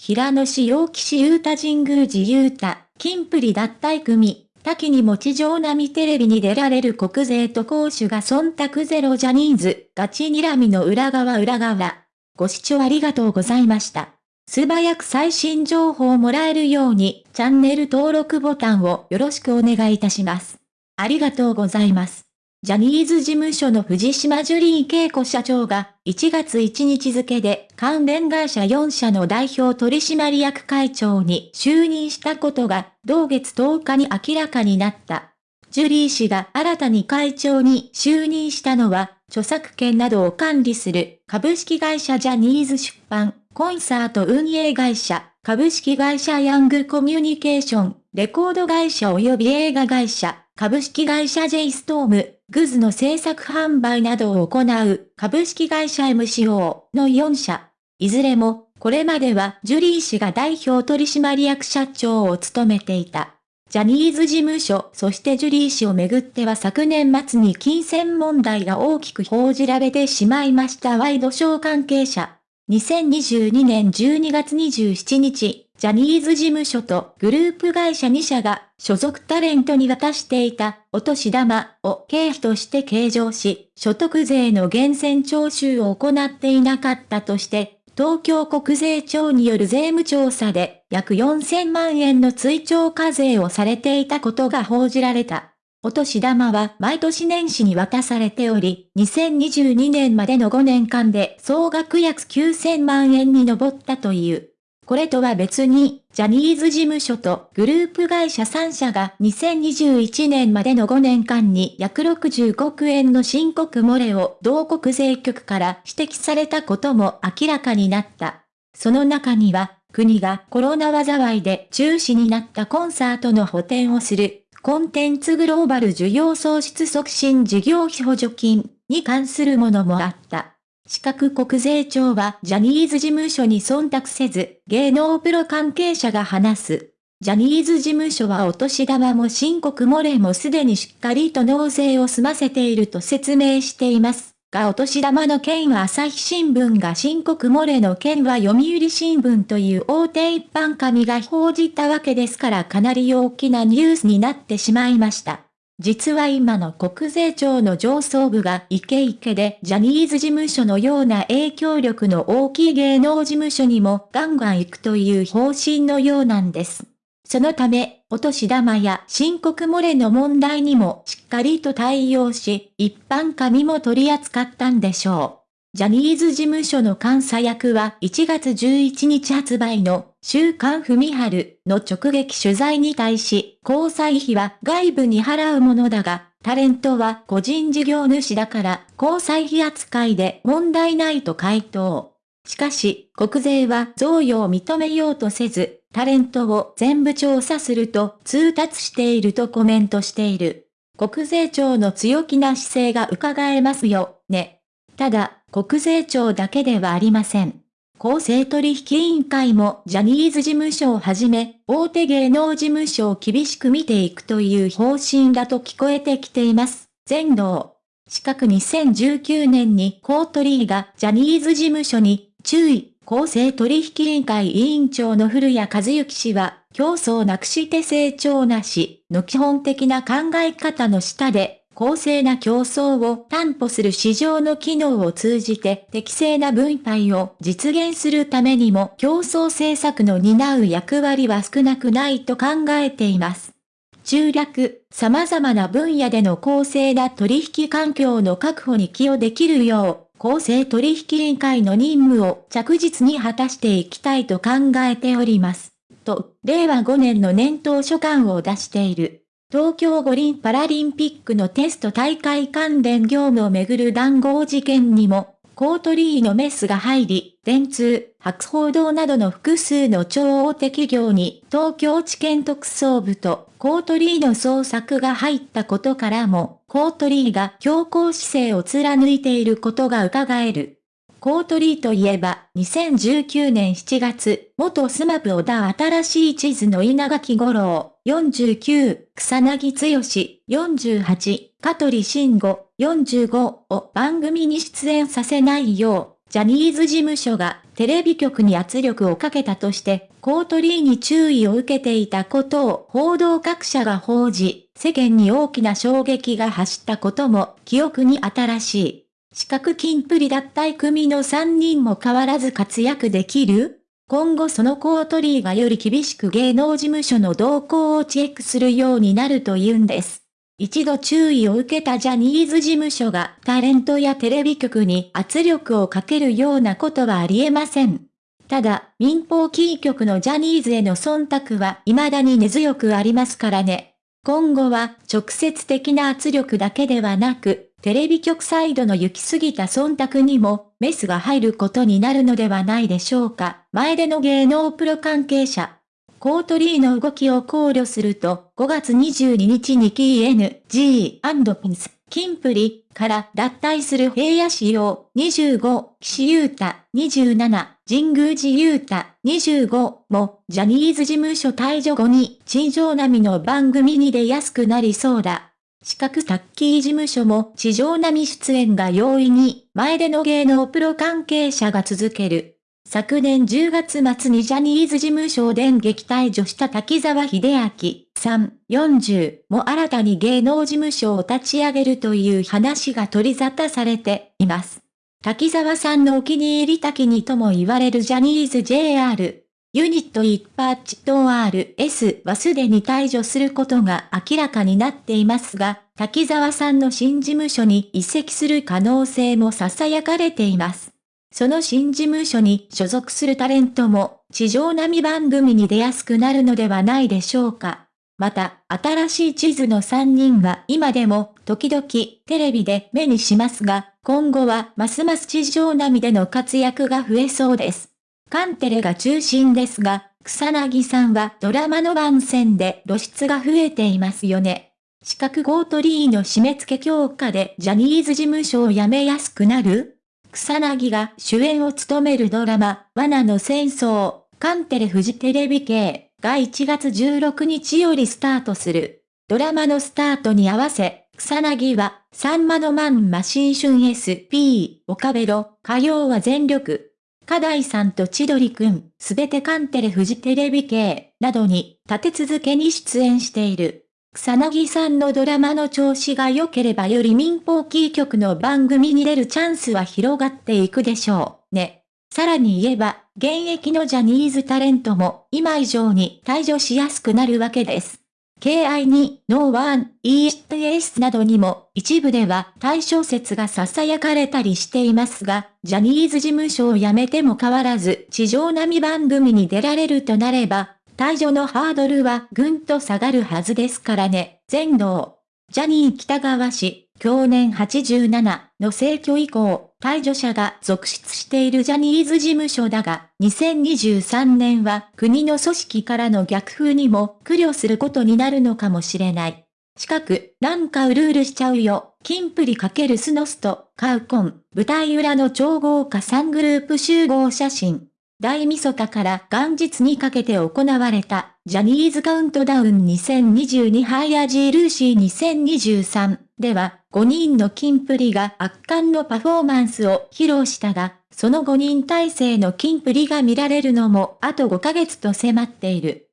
平野市陽岸優太神宮寺優太、金プリ脱退組、多岐に持ち上並テレビに出られる国税と公主が忖度ゼロジャニーズ、ガチ睨みの裏側裏側。ご視聴ありがとうございました。素早く最新情報をもらえるように、チャンネル登録ボタンをよろしくお願いいたします。ありがとうございます。ジャニーズ事務所の藤島ジュリー恵子社長が1月1日付で関連会社4社の代表取締役会長に就任したことが同月10日に明らかになった。ジュリー氏が新たに会長に就任したのは著作権などを管理する株式会社ジャニーズ出版、コンサート運営会社、株式会社ヤングコミュニケーション、レコード会社及び映画会社、株式会社 J ストーム、グズの制作販売などを行う株式会社 MCO の4社。いずれも、これまではジュリー氏が代表取締役社長を務めていた。ジャニーズ事務所、そしてジュリー氏をめぐっては昨年末に金銭問題が大きく報じられてしまいましたワイドショー関係者。2022年12月27日、ジャニーズ事務所とグループ会社2社が所属タレントに渡していたお年玉を経費として計上し、所得税の源泉徴収を行っていなかったとして、東京国税庁による税務調査で約4000万円の追徴課税をされていたことが報じられた。お年玉は毎年年始に渡されており、2022年までの5年間で総額約9000万円に上ったという。これとは別に、ジャニーズ事務所とグループ会社3社が2021年までの5年間に約65億円の申告漏れを同国税局から指摘されたことも明らかになった。その中には、国がコロナ災いで中止になったコンサートの補填をする、コンテンツグローバル需要創出促進事業費補助金に関するものもあった。四角国税庁はジャニーズ事務所に忖度せず、芸能プロ関係者が話す。ジャニーズ事務所はお年玉も申告漏れもすでにしっかりと納税を済ませていると説明しています。がお年玉の件は朝日新聞が申告漏れの件は読売新聞という大手一般紙が報じたわけですからかなり大きなニュースになってしまいました。実は今の国税庁の上層部がイケイケでジャニーズ事務所のような影響力の大きい芸能事務所にもガンガン行くという方針のようなんです。そのため、お年玉や申告漏れの問題にもしっかりと対応し、一般紙も取り扱ったんでしょう。ジャニーズ事務所の監査役は1月11日発売の週刊文春の直撃取材に対し、交際費は外部に払うものだが、タレントは個人事業主だから交際費扱いで問題ないと回答。しかし、国税は贈与を認めようとせず、タレントを全部調査すると通達しているとコメントしている。国税庁の強気な姿勢が伺えますよ、ね。ただ、国税庁だけではありません。公正取引委員会もジャニーズ事務所をはじめ、大手芸能事務所を厳しく見ていくという方針だと聞こえてきています。全道。四角2019年にコートリーがジャニーズ事務所に注意、公正取引委員会委員長の古谷和幸氏は、競争なくして成長なしの基本的な考え方の下で公正な競争を担保する市場の機能を通じて適正な分配を実現するためにも競争政策の担う役割は少なくないと考えています。中略、様々な分野での公正な取引環境の確保に寄与できるよう、公正取引委員会の任務を着実に果たしていきたいと考えております。と、令和5年の年頭書簡を出している。東京五輪パラリンピックのテスト大会関連業務をめぐる談合事件にも、コートリーのメスが入り、電通、博報堂などの複数の超大手企業に東京地検特捜部とコートリーの捜索が入ったことからも、コートリーが強硬姿勢を貫いていることが伺える。コートリーといえば、2019年7月、元スマブ小田新しい地図の稲垣五郎、49、草薙剛、48、香取慎吾、45を番組に出演させないよう、ジャニーズ事務所がテレビ局に圧力をかけたとして、コートリーに注意を受けていたことを報道各社が報じ、世間に大きな衝撃が走ったことも記憶に新しい。四角金プリ脱退組の3人も変わらず活躍できる？今後そのコートリーがより厳しく芸能事務所の動向をチェックするようになるというんです。一度注意を受けたジャニーズ事務所がタレントやテレビ局に圧力をかけるようなことはありえません。ただ、民放キー局のジャニーズへの忖度は未だに根強くありますからね。今後は直接的な圧力だけではなく、テレビ局サイドの行き過ぎた忖度にもメスが入ることになるのではないでしょうか。前での芸能プロ関係者。コートリーの動きを考慮すると、5月22日に KNG&PINS キンプリから脱退する平野仕様25、岸優太。27、神宮寺優太。25もジャニーズ事務所退場後に地上並みの番組に出やすくなりそうだ。四角タッキー事務所も地上並み出演が容易に前での芸能プロ関係者が続ける。昨年10月末にジャニーズ事務所を電撃退場した滝沢秀明さん40も新たに芸能事務所を立ち上げるという話が取り沙汰されています。滝沢さんのお気に入り滝にとも言われるジャニーズ JR。ユニット一パッチと RS はすでに退場することが明らかになっていますが、滝沢さんの新事務所に移籍する可能性も囁かれています。その新事務所に所属するタレントも、地上並み番組に出やすくなるのではないでしょうか。また、新しい地図の3人は今でも、時々、テレビで目にしますが、今後はますます地上並みでの活躍が増えそうです。カンテレが中心ですが、草薙さんはドラマの番宣で露出が増えていますよね。四角ゴートリーの締め付け強化でジャニーズ事務所を辞めやすくなる草薙が主演を務めるドラマ、罠の戦争、カンテレフジテレビ系が1月16日よりスタートする。ドラマのスタートに合わせ、草薙は、サンマのマンマ新春 SP、岡ベロ、火曜は全力。カダイさんと千鳥くん、すべてカンテレフジテレビ系、などに、立て続けに出演している。草薙さんのドラマの調子が良ければより民放キー局の番組に出るチャンスは広がっていくでしょう。ね。さらに言えば、現役のジャニーズタレントも今以上に退場しやすくなるわけです。KI2、ノーワン、ESTS などにも一部では対象説が囁かれたりしていますが、ジャニーズ事務所を辞めても変わらず地上並み番組に出られるとなれば、退場のハードルはぐんと下がるはずですからね。全道。ジャニー北川氏、去年87の逝去以降、退場者が続出しているジャニーズ事務所だが、2023年は国の組織からの逆風にも苦慮することになるのかもしれない。近く、なんかうるうるしちゃうよ。キンプリ×スノスト、カウコン、舞台裏の超豪華3グループ集合写真。大晦日から元日にかけて行われた、ジャニーズカウントダウン2022ハイアジールーシー2023では、5人の金プリが圧巻のパフォーマンスを披露したが、その5人体制の金プリが見られるのもあと5ヶ月と迫っている。